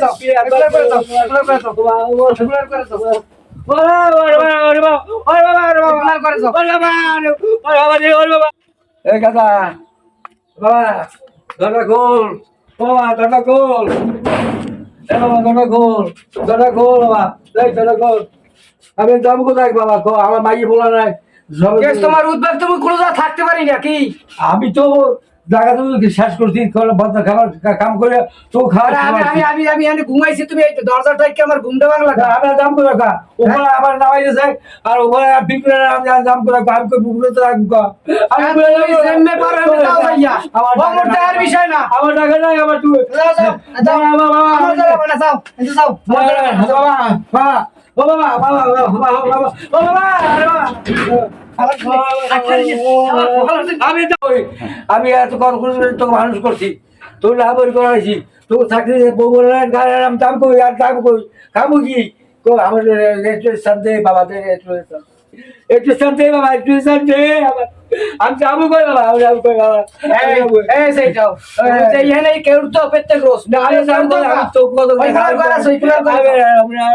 দাও রেগুলার করে দাও রেগুলার করে আমি দাম কোথায় বাবা? আমার মাই বলা নাই। তোমার উদ্বেগ তুমি কোনো থাকতে পারি নাকি আমি তো জায়গা তুমি শেষ করছি ভদ্র খাবার কাম করে তো খাওয়া আমি আমি আমি আমি আমি ঘুমাইছি তুমি এই দরজাটা কি আমার ঘুমটা ভাঙলা আমি দাম করে রাখা উপরে আবার নামাই দিয়েছে আর উপরে বিক্রি আমি দাম করে রাখা আমি কই বুকুরে তো রাখব আমি বলে তুমি যেমনে পারো আমি দাও ভাইয়া আমার ও মোর টাকার বিষয় না আমার টাকা নাই আমার তুই যাও যাও যাও বাবা বাবা আমার জায়গা বানা যাও এই যাও মোর জায়গা বানা, যাও। আমি তো ওই- আমি এত কর্মসূচি তোকে মানুষ করছি। তোর লাভরি করাইছি তোর চাকরি বউ দাম কই, আর দাম কই? খাব কি? আমার দে বাবা দে একটু বাবা একটু দে আমার আমি যাব কই বাবা আমি যাব কই বাবা এই সেই যাও এই এনে কেউর তো পেতে রোস না আমি যাব তো আমি তো কত ওই ফুলার করে ওই ফুলার করে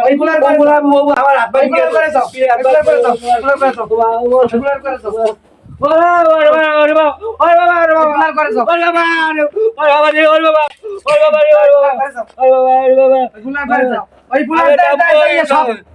ওই ফুলার করে ফুলার বাবু আমার হাত বাড়ি করে করে যাও ফুলার করে যাও ফুলার করে যাও ফুলার করে যাও ওই ফুলার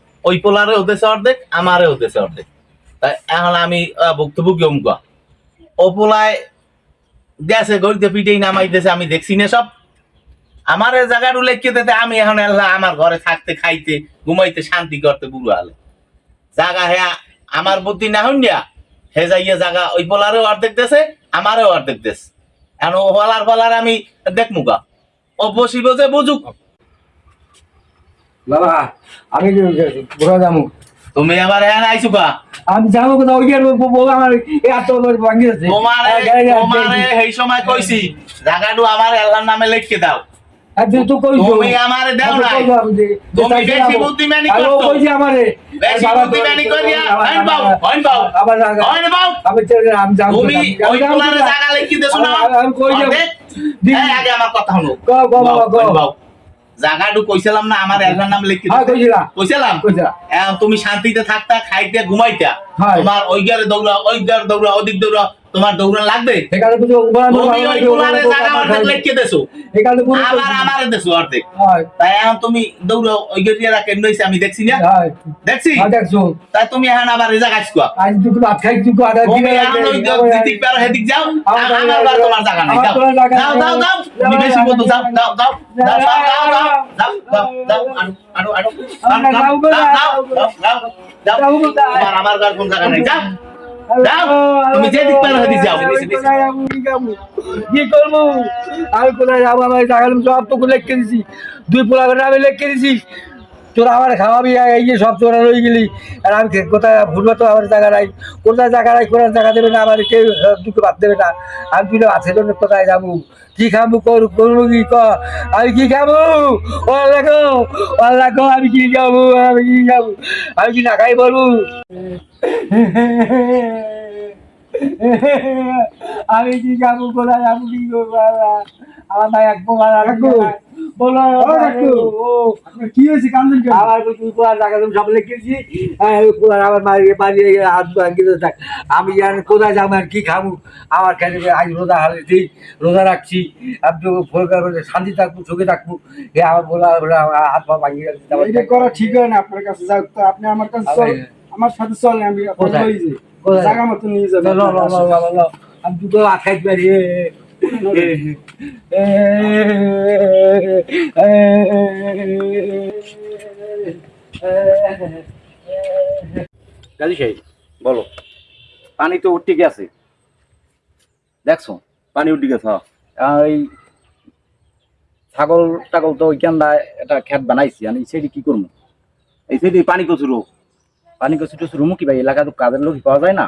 ওই পোলারে হতেছে অর্ধেক, আমারে হতেছে অর্ধেক। তাই এখন আমি ভুক্তভোগী ও পোলায় গেছে গড়িতে পিটেই নামাইতেছে, আমি দেখছি না সব। আমার এই জায়গাটু লিখে দিতে? আমি এখন এল্লা আমার ঘরে থাকতে, খাইতে, ঘুমাইতে শান্তি করতে বুড়ো আলে। জায়গা হ্যাঁ আমার বুদ্ধি না হন হে যাইয়া জায়গা ওই পোলারেও অর্ধেক দেশে আমারও অর্ধেক দেশ এখন ও হলার ফলার আমি দেখমু গা ও বসিব যে বুঝুক। বাবা আমি বুড়া যাব তুমি আবার হ্যাঁ আইসু গা আমি যাব কোথাও ওই যে বউ আমার এত ভাঙি আছে তোমারে তোমারে এই সময় কইছি জায়গাটু আমার এল্লার নামে লিখকে দাও তো তুমি আমারে দাও নাই তুমি বেশি বুদ্ধিমানি আর ও করছ। আমারে বেশি বুদ্ধিমানি করিয়া হইন বাউ হইন বাউ আবার হইন বাউ আমি চলে আমি যাব তুমি ওই পোলারে জায়গা লিখি দেছো না আমি- আমি কই যাব? অর্ধেক? দি- এই আগে আমার কথা হলো ক ক ক জায়গাটু কইছিলাম না আমার এলাকার নাম লিখি কইছিলা কইছিলাম তুমি শান্তিতে থাকতা খাইতে ঘুমাইতা। হয়। তোমার ওই গারে দৌড়া ওই গারে দৌড়া ওদিক দৌড়া তোমার দৌড়ান লাগবে আবার আমারে দেছো অর্ধেক তাই এখন তুমি ওই গেরিয়ারা কেন হইছে আমি দেখছি না দেখছি তাই তুমি এখন আবার যাও আমার। তোমার জায়গা নাই যাও যাও। যাও যাও বেশি যাও যাও যাও যাও যাও যাও যাও যাও যাও যাও যাও। যাও যাও আমার কোন জায়গা নাই যাও যাও, তুমি যেদিক পারো সেদিক যাও। কি করব? আমি কোথায় যাব? আমার টাকা সব তো লেখকে দিছি। দুই পোলা আমি লেখকে দিছি তোরা আমার খাওয়াবি এই যে সব তোরা রয়ে গেলি। আর আমি কোথায় ভুলবো তো আমার জায়গা নাই। কোথায় জায়গা নাই কোথায় জায়গা দেবে না আমার কেউ দুটো ভাত দেবে না। আমি তুই আছে জন্য কোথায় যাব? কি খাব? কর করব কি? ক? আমি কি খাব? ও আমি কি খাব? আমি কি খাব? আমি কি না খাই বলব? আমি কি যাব কোথায় যাব কি করব আমার ভাই এক প্রকার কি নাই। বলো কি হয়েছে কান্দন আমার তুই টাকা তুমি সব লিখেছি আমার মারিয়ে মারিয়ে হাত ভাঙিয়ে থাক আমি জানি কোথায় যাব আর কি খাব। আমার খেলে আজ রোজা হারিয়েছি রোজা রাখছি আমি তো শান্তি থাকব সুখে থাকব। এ আমার বলা হাত পা ভাঙিয়ে যাচ্ছে করা ঠিক হয় না আপনার কাছে আপনি আমার কাছে আমার সাথে চলেন আমি কোথায়? বলো পানি তো উঠতে গেছে দেখছ পানি উঠে গেছে এই ছাগল টাগল তো ওইখানটা একটা খেত বানাইছি আমি সেটি কি করব এই সেটি পানি প্রচুর হোক পানি কচু টচু রুমু কি ভাই? এলাকা তো কাজের লোক পাওয়া যায় না।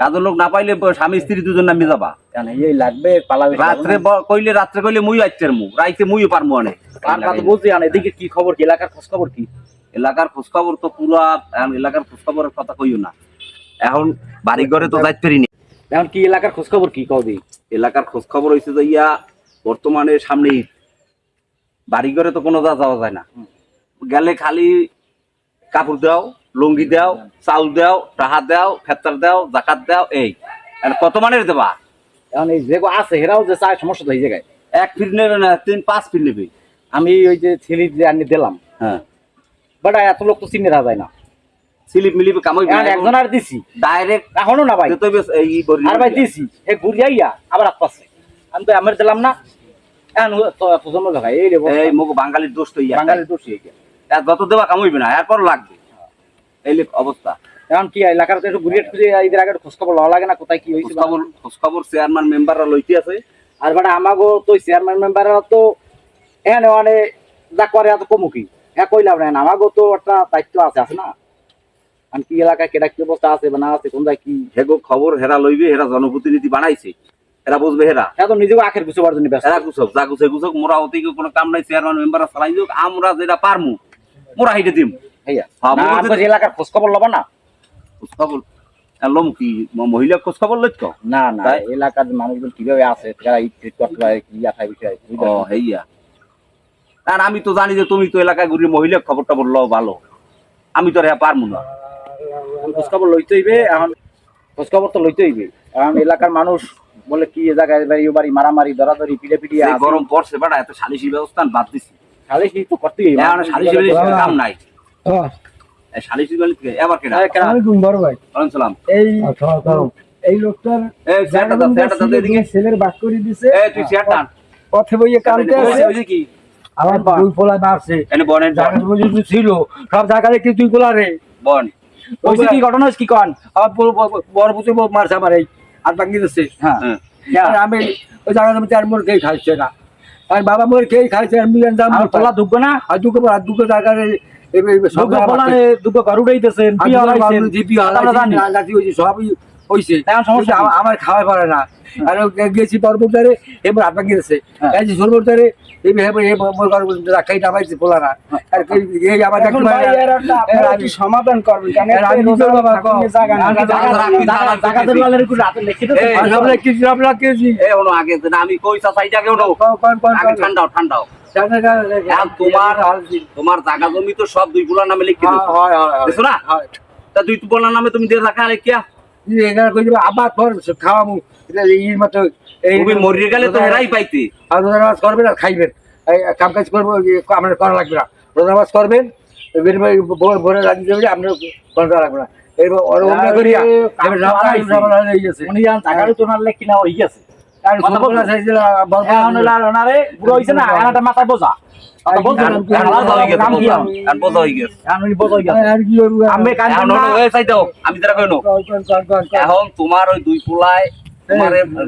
কাজের লোক না পাইলে স্বামী স্ত্রী দুজন নামে যাবা। কেন? এই লাগবে পালাবে রাত্রে কইলে রাত্রে কইলে মুই আইতের মু রাইতে মুইও পারমু অনেক আর তো বুঝছি আনে? এদিকে কি খবর? কি এলাকার খোঁজ খবর কি? এলাকার খোঁজখবর তো পুরা এলাকার এলাকার খোঁজখবরের কথা কইও না। এখন বাড়ি ঘরে তো যাইতে পারিনি। এখন কি এলাকার খোঁজ খবর কি দি। এলাকার খোঁজখবর হয়েছে যে ইয়া বর্তমানে সামনে ঈদ। বাড়ি ঘরে তো কোনো যা যাওয়া যায় না। গেলে খালি কাপড় দাও লুঙ্গি দাও চাউল দাও টাহা দাও ফেতার দাও জাকাত দাও এই। কত মানের দেবা? এখন এই যে আছে হেরাও যে চায় সমস্যা তো এই জায়গায়। এক ফিট নেবে না তিন পাঁচ ফিট নেবে। আমি ওই যে ছেলে যে আনি দিলাম। হ্যাঁ। বাট এত লোক তো চিনে যায় না। স্লিপ কামাই একজন আর দিছি। ডাইরেক্ট এখনও না ভাই। এই আর ভাই দিছি। এ ঘুরিয়াইয়া আবার আসতেছে আমি তো আমার দিলাম না। এখন প্রজন্ম এই রে এই মুখ বাঙালির দোষ তো বাঙালির দোষী যত দেওয়া কামাইবে না এরপর লাগবে। এই অবস্থা। এখন কি এলাকার একটু ঘুরিয়ে খুঁজে এদের আগে খোঁজ খবর লওয়া লাগে না? কোথায় কি হয়েছে বা- খোঁজখবর খোঁজখবর চেয়ারম্যান মেম্বাররা লইতে আছে। আর বাড়া আমাগো তো চেয়ারম্যান মেম্বাররা তো এনে মানে যা করে এত কমুখী হ্যাঁ কইলাম না। আমাগো তো একটা দায়িত্ব আছে আছে না? আমি কি এলাকায় কেটা কি অবস্থা আছে বা না আছে কোন কি? হেগো খবর হেরা লইবে হেরা জনপ্রতিনিধি বানাইছে। এরা বুঝবে হেরা। হ্যাঁ তো নিজেকে আখের গুছাবার জন্য ব্যস্ত। এরা গুছক যা গুছে গুছক মোরা হতে কোনো কাম নাই চেয়ারম্যান মেম্বাররা চালাই দিক আমরা যেটা পারমু মোরা হিটে দিম। হইয়া হ্যাঁ, না, মোরা আপনার যদি- এলাকার খোঁজ খবর লবা না খোঁজখবর লম কি ম- মহিলা খোঁজখবর লইত না না তাই? এলাকার মানুষজন কীভাবে আছে তারা ইট করতে পারে কি আশায় বিষয় ও হেইয়া আর আমি তো জানি যে তুমি তো এলাকায় ঘুরে মহিলা খবর টবর লও ভালো আমি তো আর হ্যাঁ পারমু না খোঁজ খবর লইতে হইবে এখন খোঁজ খবর তো লইতে হইবে এখন এলাকার মানুষ বলে কি এ জায়গায় বাড়ি ও বাড়ি মারামারি দরাদরি পিড়ে পিড়িয়ে গরম পড়ছে বেটা এত সালিশি ব্যবস্থা বাদ দিছি খালি কি তো করতেই সালিশি কাম নাই হ্যাঁ, এই লোকটার ছেলের বাক করে দিছে। পথে বইয়ে কানতে আছে কি? আমার দুই পোলা মারছে এনে বনের জায়গা ছিল সব জায়গা রেখে তুই গোলা রে। বন। হইছে কি ঘটনা কি কন? আমার বড়- বড়- বড় পুত্র বউ মারছে আমার এই হাত ভাঙি দিচ্ছে। হ্যাঁ। হ্যাঁ। আর আমি ওই আর খেয়ে খাইছে না আর বাবা মোর খেয়ে খাইছে আর মিলেন দাম আর তোলা না? আর দুটো আর দুটো জায়গা আমরা খাওয়াই পারে না। আর গেছি এবার হ্যাঁ। এই রাখাই নামাইছে আর এই আমার আপনারা সমাধান করবেন কারণ আমি নিজের বাবা জায়গা জায়গা আগে কই ওনো। আগে ঠান্ডাও ঠান্ডাও। তোমার তোমার জায়গা জমি তো সব দুই পোলার নামে লিখে দিছো। দেখছ না? তা দুই পোলার নামে তুমি দিয়ে রাখা রেখিয়া এখানে কই দিবা? আবার পর খাওয়ামু। এই মতো এই মরিয়ে গেলে তো হেরাই পাইতে। আর রোজা করবেন আর খাইবেন। কাম কাজ করব আপনার করা লাগবে না। রোজা নামাজ করবেন ভোর রাজি দেবে আপনার করা লাগবে না। করিয়া গেছে। উনি জান জায়গারও তো লেখি না হয়ে গেছে? এখন হয়ে হয়ে তোমার ওই দুই পোলায়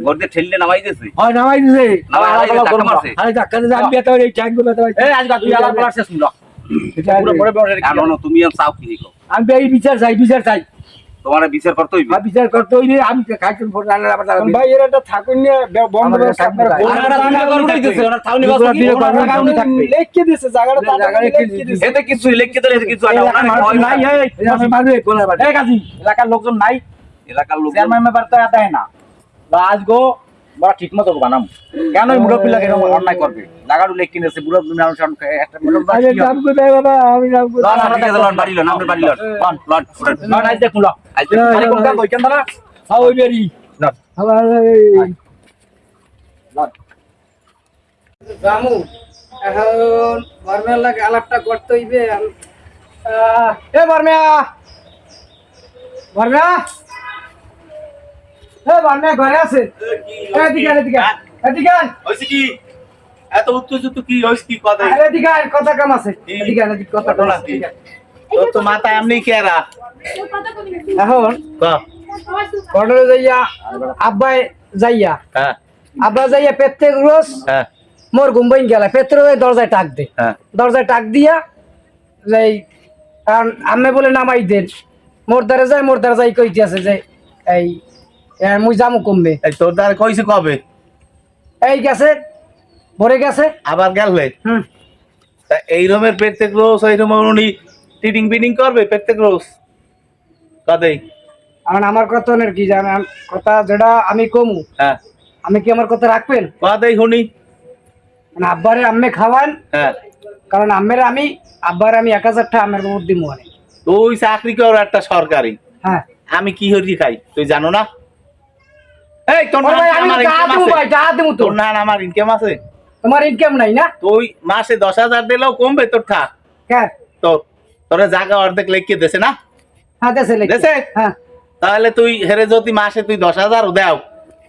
ঘর দিয়ে ঠেললে নামাই দিয়েছে হয় নামাই দিছে। নামাই আলাদা দিয়েছে, করবা। মারছে। আরে ধাক্কা আমি হয়ে ট্যাঙ্ক হয়েছে এই আজকে তুই আলাদা পালার শেষ শুনলো পুরো পরে পরে এখন তুমি আর চাও কি দেখো? আমি এই বিচার চাই বিচার চাই। তোমার বিচার করতে হইবে বিচার করতে হইবে আমি খাইছেন ফোন রান্না আবার ভাই এর একটা থাকুন না বন্ধ করে থাকবে আপনারা থাকুন করুন। ওনারা দুইটা ঘর উঠাই দিয়েছে, ওনার ছাউনি বাস কি? দিয়ে ওনার করবেন, জায়গা উনি থাকবে। লিখে দিয়েছে জায়গাটা জায়গা লিখে। দিছে এতে কিছু লিখে দিলে এতে কিছু আনে ভয় নাই। এই আমি মারবে কোলা বাড়ি এই কাজী এলাকার লোকজন নাই এলাকার লোক চেয়ারম্যান ব্যাপারটা দেয় না বা আজগো বড় ঠিক মতো বানাম। কেন এই মুরব্বী লাগে এরকম অন্যায় করবে? জায়গাটা লেখ কিনেছে মানুষ মুরব্বী লন, বাড়ি লন, লন। Loan, loan. দেখুন ওইখান দাঁড়া হ্যাঁ ওই বেরি। রামু এখন বর্মের লাগে আলাপটা করতে হইবে। আহ, এ বর্মিয়া বর্মিয়া এ বর্মিয়া ঘরে আছে। এদিকে আন, এদিকে এদিকে আন। কি? এত উত্তেজিত কি হয়েছে কি কথা? এদিকে কথা কাম আছে। এদিকে এদিকে কথা কাম ঘটনা আছে কি? এদিকে আন। তোর তো মাথা এমনি কেরা এখন ক? যাইয়া আব্বাই যাইয়া। হ্যাঁ। আব্বা যাইয়া প্রত্যেক রোজ হ্যাঁ। মোর ঘুমবইন গেলা। পেত্র দরজায় টাক দে। হ্যাঁ। দরজায় টাক দিয়া যে এই, কারণ আমি বলে নামাই দেন। মোর দ্বারা যায় মোর দ্বারা যাই কইতে আছে যে এই এ, মুই যামু কমবে এই তোর দ্বারা কইছে কবে? এই গেছে ভরে গেছে। আবার গেলে হুম। তা এই রুমের প্রত্যেক রোজ ওই রুমের উনি টিটিং করবে প্রত্যেক রোজ? কদেই কারণ আমার কথা অনেক কি জানেন? কথা যেটা আমি কমু। হ্যাঁ। আমি কি আমার কথা রাখবেন? কদেই শুনি? মানে আব্বারে আম্মে খাওয়ান। হ্যাঁ। কারণ আম্মের আমি আব্বার আমি এক হাজার টাকা আম্মের বুদ্ধি মনে। তুই চাকরি কর একটা সরকারি। হ্যাঁ। আমি কি হরি খাই তুই জানো না? এই তোর না আমি আমার ইনকাম আছে। তোমার ইনকাম নাই না? তুই মাসে দশ হাজার দিলেও কমবে তোর ঠা। হ্যাঁ। তোর তোরা জায়গা অর্ধেক দেছে না? হ্যাঁ দেশে? হ্যাঁ। তাহলে তুই হেরে যদি মাসে তুই দশ হাজার দেও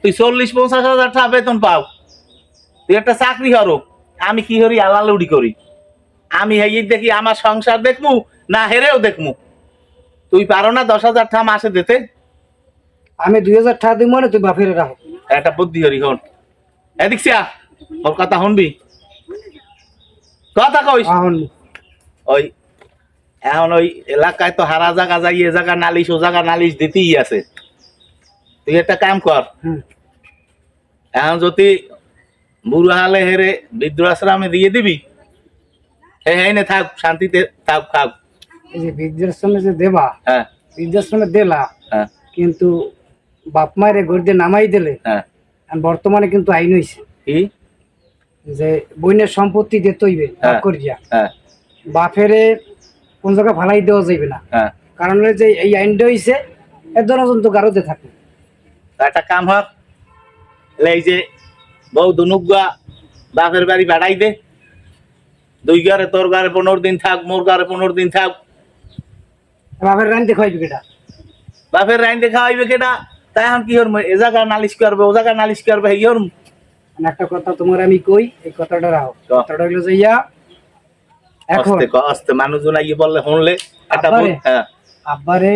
তুই চল্লিশ পঞ্চাশ হাজার টাকা বেতন পাও। তুই একটা চাকরি হরো আমি কি হরি আলালুড়ি করি। আমি হেই দেখি আমার সংসার দেখমু না হেরেও দেখমু। তুই পারো না দশ হাজার টাকা মাসে দিতে? আমি দুই হাজার টাকা দিব মানে তুই বাপের রাখো। একটা বুদ্ধি হরি হন এদিক সিয়া ওর কথা শুনবি? কথা কইস। ওই এখন ওই এলাকায় তো হারা জায়গা যাই এ জায়গা নালিশ ও জায়গা নালিশ দিতেই আছে। তুই একটা কাম কর। এখন যদি বুড়ো হালে হেরে বৃদ্ধাশ্রমে দিয়ে দিবি হে হে নে থাক শান্তিতে থাক যে বৃদ্ধাশ্রমে যে দেবা হ্যাঁ। বৃদ্ধাশ্রমে দিলা হ্যাঁ। কিন্তু বাপ মায়ের গড়িতে নামাই দিলে হ্যাঁ। বর্তমানে কিন্তু আইন হইছে। কি? যে বইনের সম্পত্তি হইবে ভাগ হ্যাঁ। করিয়া। হ্যাঁ। বাপেরে কোন জায়গায় ফালাই দেওয়া যাইবে না। কারণ যে এই আইনটা হইছে এর জন্য কিন্তু গারোতে থাকে। একটা কাম এলে এই যে বউ দুনুগা বাপের বাড়ি বাড়াই দে। দুই ঘরে তোর ঘরে পনেরো দিন থাক মোর ঘরে পনেরো দিন থাক। বাপের রানতে খাইবে কেটা বাপের রাইন দেখা হইবে কেটা তাই এখন কি হরম এ জায়গা নালিশ করবে ও জায়গা নালিশ করবে এই হরম মানে একটা কথা তোমার আমি কই এই কথাটা ক। কথাটা হইল যে ইয়া এখন। আস্তে মানুষজন আইয়ে বললে শুনলে একটা? হ্যাঁ। আব্বারে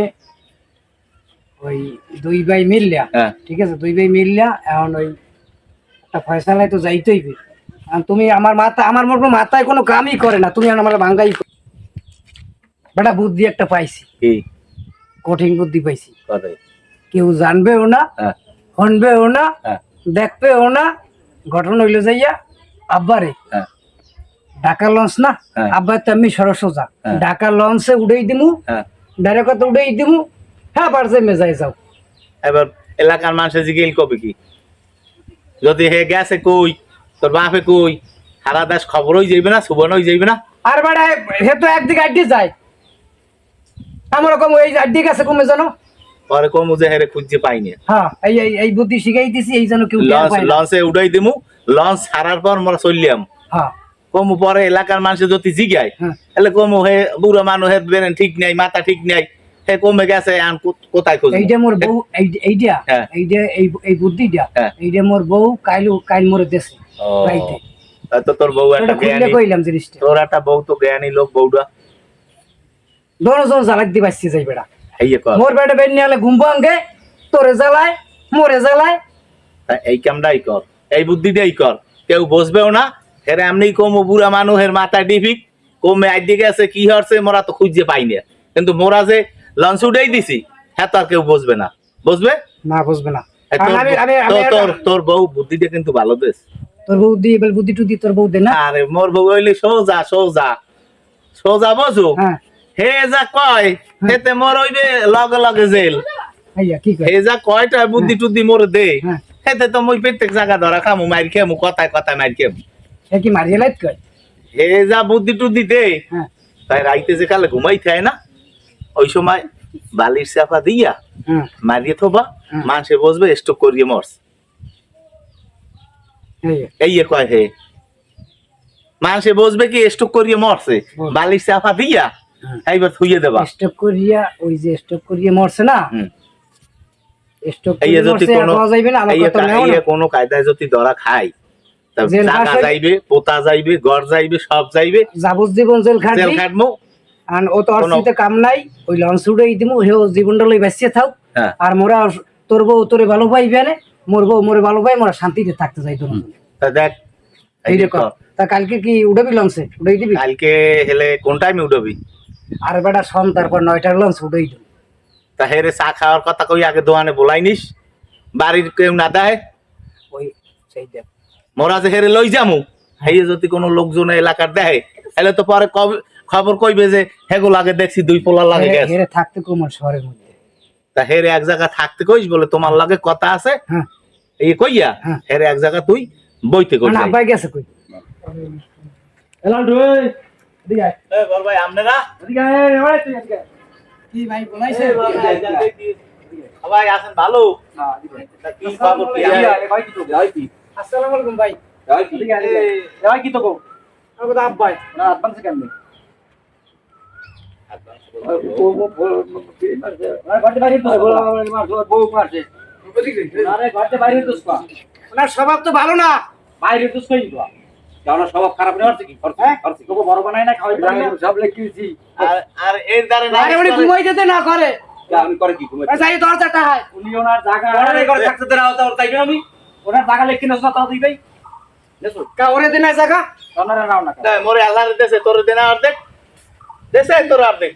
ওই দুই ভাই মিললা হ্যাঁ। ঠিক আছে দুই ভাই মিললা এখন ওই একটা ফয়সালায় তো যাইতে হইবে আর তুমি আমার মাথা আমার মতো মাথায় কোনো কামই করে না তুমি আমার ভাঙ্গাই বেটা বুদ্ধি একটা পাইছি। কঠিন বুদ্ধি পাইছি। কথা কেউ জানবেও না হ্যাঁ। শুনবেও না হ্যাঁ। দেখবেও না। ঘটনা হইলে যাইয়া আব্বারে। হ্যাঁ। ঢাকা লঞ্চ না। আব্বার তো আমি সরসোজা। ঢাকা লঞ্চে উড়েই দিমু ডাইরেক্ট উড়েই দিমু হ্যাঁ পারছে মেজাই যাও। এবার এলাকার মানুষের জিগেল কবে কি? যদি হে গেছে কই? তোর বাপে কই? সারা দেশ খবর হয়ে যাইবে না সুবর্ণ হয়ে যাইবে না? আর বেড়া হে তো একদিকে আড্ডি যায়। আমার রকম এই আড্ডি গেছে কমে জানো কমু যে হেরে খুঁজতে পাইনি। হ্যাঁ এই এই বুদ্ধি শিখাই দিছি এই জন্য কেউ লঞ্চ উড়াই দিমু লঞ্চ ছাড়ার পর মোরা চললাম হ্যাঁ। কমু পরে এলাকার মানুষের যদি জিগায় হ্যাঁ। তাহলে কমু হে বুড়ো মানুষ হে বেরেন ঠিক নাই মাথা ঠিক নাই হে কমে গেছে আন কোথায় খুঁজবো? এইটা মোর বউ এই- এইটা হ্যাঁ। এইটা এই এই বুদ্ধিটা হ্যাঁ। এইটা মোর বউ কাইলু কাইল মোরে দেশে রাইতে। তা তোর বউ একটা জ্ঞানী। কইলাম জিনিসটা। তোর একটা বউ তো জ্ঞানী লোক বউটা দনজন জ্বালাক দি বাসছি যাই বেড়া। হেয়ে মোর বেটা বেন নিয়ে ঘুম ভাঙ্গে তোরে জ্বালায় মোরে জ্বালায়। এই কামটাই কর। এই বুদ্ধিটাই কর। কেউ বসবেও না। এর এমনি কমু বুড়া মানুষের মাথায় ডিফিক। কমে আইডি গেছে কি হচ্ছে মোরা তো খুঁজে পাই না। কিন্তু মোরা যে লঞ্চ উঠেই দিছি হ্যাঁ তো আর কেউ বসবে না। বসবে? না বুঝবে না। তোর আমি আমি আমি তোর- তোর তোর বউ বুদ্ধিটা কিন্তু ভালো দেশ। তোর বউ দি এবার বুদ্ধি টুদি তোর বউ দে না? আরে মোর বউ হইলে সোজা সোজা। সোজা বসু হ্যাঁ। হে যা কয় হেতে মোর হইবে লগে লগে জেল। হে যা কয়টা বুদ্ধি টুদ্ধি মোর দে। হ্যাঁ। হেতে তো মই প্রত্যেক জায়গা ধরা খামু মার খেমু কথায় কথায় মার খেমু। কি মারিয়ে লাইত কয়? যা বুদ্ধি টুদ্ধি দে। হ্যাঁ। তাই রাইতে যে কালে ঘুমাই থাকে না ওই সময় বালির চাপা দিয়া হ্যাঁ। মারিয়ে থবা। মানুষে বসবে স্টক করিয়ে মরস। এই কয় হে। মানুষে বসবে কি স্টক করিয়ে মরছে। বালির চাপা দিয়া। এইবার থুইয়ে দেবা। স্টক করিয়া ওই যে স্টক করিয়া মরছে না? করিয়া মরছে আর কোনো যাইবে না আমার কথা নেও এই কোনো কায়দায় যদি ধরা খায় তা জেল জাগা ফাঁস হই- যাইবে পোতা যাইবে ঘর যাইবে সব যাইবে। যাবজ্জীবন জেল জেল খাটমু আর ও তো অর্থিতে কাম নাই ওই লঞ্চ উড়াই দিমু জীবনটা লই বাঁচিয়ে থাক। হ্যাঁ। আর মোরা তোর বউ তোরে ভালো পাইবে না মোর বউ মোরে ভালো পাই মোরা শান্তিতে থাকতে চাই দুজন তা দেখ এই তা কালকে কি উঠাবি লঞ্চে? উঠাই দিবি? কালকে হেলে কোন টাইমে উঠবি আর বেটা সন তারপর নয়টার লঞ্চ উঠাই তা হেরে চা খাওয়ার কথা কই আগে দোকানে বলাই নিস বাড়ির কেউ না দেয়? ওই সেই দেখ। মোরা যে হেরে লই যামু। হেয়ে যদি কোনো লোকজন এলাকার দেয় তাহলে তো পরে কব- খবর কইবে যে হেগো লাগে দেখছি দুই পোলা লাগে গেছে। হেরে থাকতে কমার শহরের মধ্যে। তা হেরে এক জায়গা থাকতে কইস বলে তোমার লাগে কথা আছে? হ্যাঁ। এই কইয়া? হ্যাঁ। হেরে এক জায়গা তুই বইতে কই না আব্বাই গেছে কই? এলাল ঢুই ভালো? তা আসসালামু আলাইকুম। ভাই ভাই কি? কো আমার না অ্যাডভান্স কেন বাইরে তো, বলো, আমার মারছে, ওর বউ মারছে। আরে ঘরতে বাইরে তো স্পা ওনার স্বভাব তো ভালো না। বাইরে তো তো স্বভাব খারাপ হচ্ছে কি করছে করছে তোকে বড় বানাই না খাওয়াই পারি না সব লেখিয়েছি আর আর এর দ্বারা উনি ঘুমাই যেতে না করে আমি করে কি ঘুমাই দরজাটা হয় উনি ওনার জায়গা ওনার ঘরে থাকতে দেনা হতো তাই না আমি ওনার জায়গা লেখি না দিই ভাই দেখো কা ওরে দিন জায়গা ওনারা নাও না তাই মোরে আল্লাহর দেশে তোর দেনা অর্ধেক দেশে তোর অর্ধেক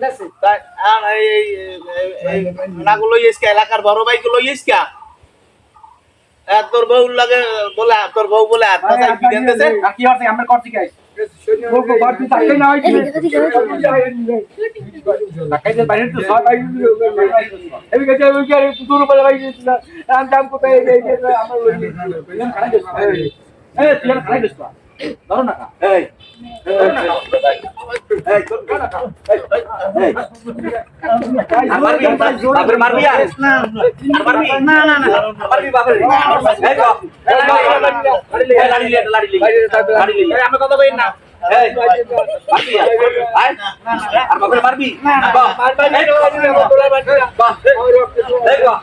দেশে তাই আর এই এই- এই- এই নাগুলো ইসকা এলাকার বড় ভাইগুলো ইসকা তোর বউ লাগে বলে তোর বউ বলে আত্মা কি দেনতেছে আর কি হচ্ছে করছি আমার ধরো না এই আমি কথা কই না মারবি আর আয় আর বাপরে মারবি বাহ এই গো বাহ এই গো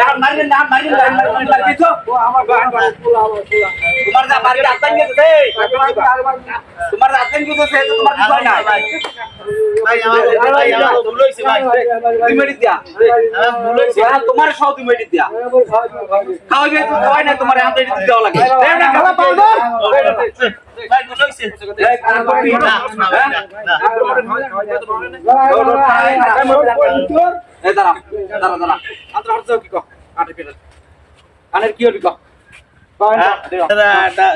এখন মারবি না মারবি না মারবি তো তোমার যা বাড়ি আতঙ্ক গেছে তোমার আতঙ্ক গেছে তোমার কিছু হয় না তোমার সব দুই মিনিট দিয়া খাওয়াই না তোমার হাতে দিতে দেওয়া লাগে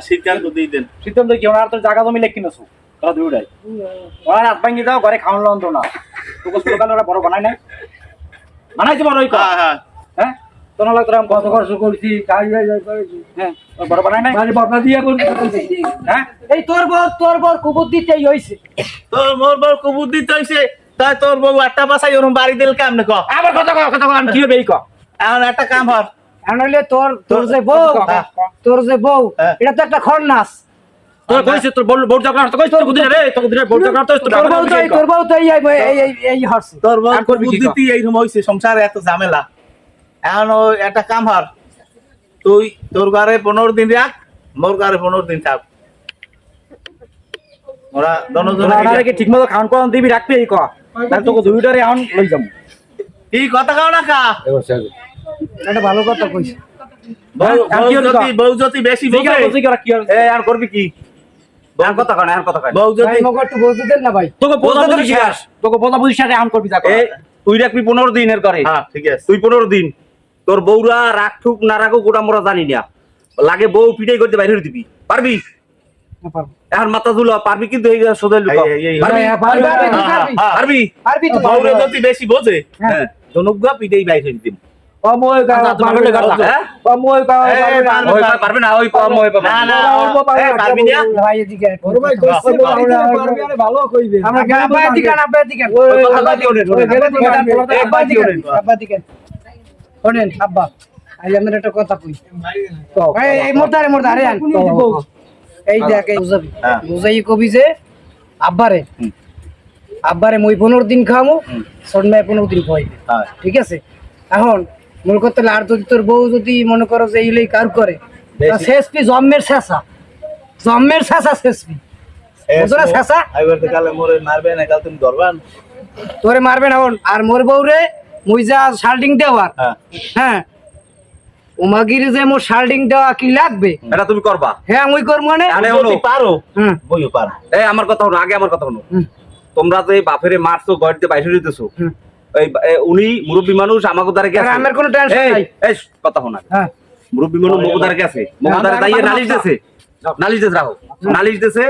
সিদ্ধান্ত দিয়ে দেন সিদ্ধান্ত কি ওনার তো জায়গা জমি লেখি নসু তোরা দুইটাই ওনার হাত ভাঙি দাও ঘরে খাওয়ান লন্ত না তোকে স্লোগান ওরা বড় বানাই নাই বানাইছে বড় হ্যাঁ হ্যাঁ। তোর তোরা কত কষ্ট করছি কাজ বাজ করেছি হ্যাঁ বড় বানাই নাই? মানে বাবা দিয়ে হ্যাঁ? এই তোর বর তোর বর কুবুদ্দিতেই হইছে। তোর মোর বউ কবুর হইছে তাই তোর বউ আটটা বাসাই ওরম বাড়ি দিল কেমনে ক? আবার কথা কও কথা কও কি হবে এই এখন একটা কাম হর এখন হইলে তোর তোর যে বউ হ্যাঁ। তোর যে বউ হ্যাঁ। এটা তো একটা খরনাস তোর কইছে তোর বল বোর্ড জাগলা তো কইছে তোর বুদ্ধি রে তোর বুদ্ধি বোর্ড জাগলা তো তোর বউ তো এই- তোর বউ তো এই এই- এই এই- এই হরছে। তোর বউ হইছে সংসারে এত ঝামেলা। এখন ও একটা কাম হর। তুই তোর ঘরে পনেরো দিন রাখ মোর ঘরে পনেরো দিন থাক। ওরা দনজনে কি ঠিকমতো খাওয়ান কোন দিবি রাখবি এই কো। তাহলে তোকে দুইটারে এখন লই যাম কি কথা কাও না কা? এটা ভালো কথা কইছে বউ আর বউ কি হলো যদি বেশি ঠিক আছে বোঝে বুঝি কি আর এ আর করবি কি? আর কথা কয় না আর কথা কয় বউ যদি ভাই মগে একটু দেন না ভাই। তোকে বোঝা বলতে বুঝি তো শেষ তোকে বোঝা বুঝি শেষ এখন করবি যা তুই রাখবি পনেরো দিনের করে হ্যাঁ ঠিক আছে। তুই পনেরো দিন। তোর বউরা রাখুক না রাখুক ওটা মোরা জানি না লাগে বউ পিটাই করতে বাইরে দিবি পারবি এখন মাথা ধুলো পারবি কিন্তু এই লুক পারবি হ্যাঁ, পারবি, হ্যাঁ। হ্যাঁ। বউরে যদি বেশি বোঝে হ্যাঁ জনজ্ঞা পিটাই বাইরে আচ্ছা। হ্যাঁ? পারবে না। ওই পারবে না শোনেন আব্বা আজ আমরা একটা কথা কই এই এই মোরদারে মোরদারে আন এই দেখ এই বুঝাবি হ্যাঁ। বুঝাই কবি যে আব্বারে আব্বারে মই পনেরো দিন খাওয়ামো সন্ধ্যায় পনেরো দিন হ্যাঁ। ঠিক আছে এখন মূল করতে হলে আর যদি তোর বউ যদি মনে করো যে এইগুলোই কার করে তা বেশি। শেষ পি জন্মের শেষা জন্মের শেষা শেষ পি বুঝো না শেষা কালে মোরে মারবে না কাল তুমি ধরবান তোরে মারবে না আর মোর বউ রে দেওয়ার। হ্যাঁ। হ্যাঁ। তোমাগির যে মোর শার্টিং দেওয়া কি লাগবে? এটা তুমি করবা। হ্যাঁ আমি করব মানে? আরে পারো। হুম। বইও পারো। এই আমার কথা হলো আগে আমার কথা হলো। তোমরা যে বাপেরে মারছো গড়তে বাইরে দিতেছো এই উনি মুরব্বী মানুষ আমাকে দ্বারা গেছে আমার কোনো টেনশন নাই। এই কথা শোনা। হ্যাঁ। মুরব্বী মানুষ মগুদার গেছে দাঁড়িয়ে কথা নালিশ দিয়েছে নালিশ দিয়েছে রাখো নালিশ দিয়েছে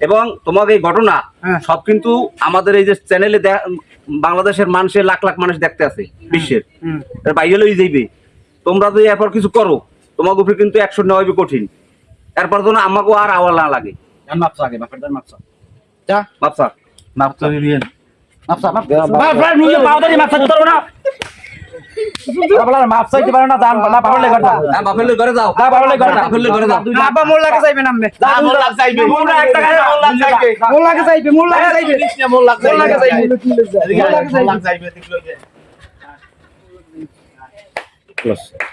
এবং তোমাকে এই ঘটনা হ্যাঁ। সব কিন্তু আমাদের এই যে চ্যানেলে বাংলাদেশের মানুষের লাখ লাখ মানুষ দেখতে আছে বিশ্বের বাইরে লই যাইবে তোমরা যদি এরপর কিছু করো তোমাকে উপরে কিন্তু একশো নেওয়া কঠিন এরপর যেন আমাকেও আর আওয়াল না লাগে মাপসা আগে বাপের মাপসা বাপসা মাপ করে দিয়েন মাপসা মাপসা নিজে পাউদারি মাপসা করো না বাবলা মাপ চাইতে পারো না দান না পারলে কর দাও না বাপের লই ঘরে যাও না পারলে কর দাও বাপের লই ঘরে যাও বাবা মোর লাগে যাইবে নামবে না মোর লাগ যাইবে মোর লাগ যাইবে, মোর লাগ যাইবে মোর লাগে যাইবে মোর লাগে যাইবে মোর লাগ মোর লাগে যাইবে যাইবে মোর লাগে যাইবে